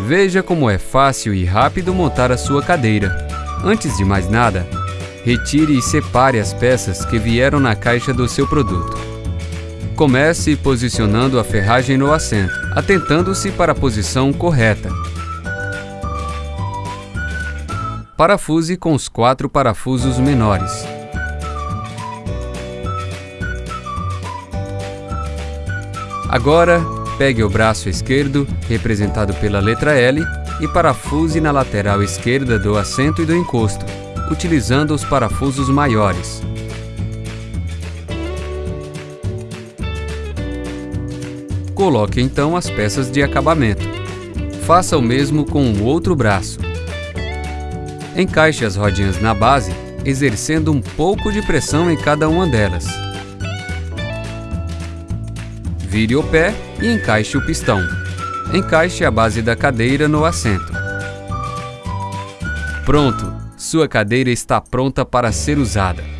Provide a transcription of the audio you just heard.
Veja como é fácil e rápido montar a sua cadeira. Antes de mais nada, retire e separe as peças que vieram na caixa do seu produto. Comece posicionando a ferragem no assento, atentando-se para a posição correta. Parafuse com os quatro parafusos menores. Agora, pegue o braço esquerdo, representado pela letra L, e parafuse na lateral esquerda do assento e do encosto, utilizando os parafusos maiores. Coloque então as peças de acabamento. Faça o mesmo com o outro braço. Encaixe as rodinhas na base, exercendo um pouco de pressão em cada uma delas. Vire o pé e encaixe o pistão. Encaixe a base da cadeira no assento. Pronto! Sua cadeira está pronta para ser usada.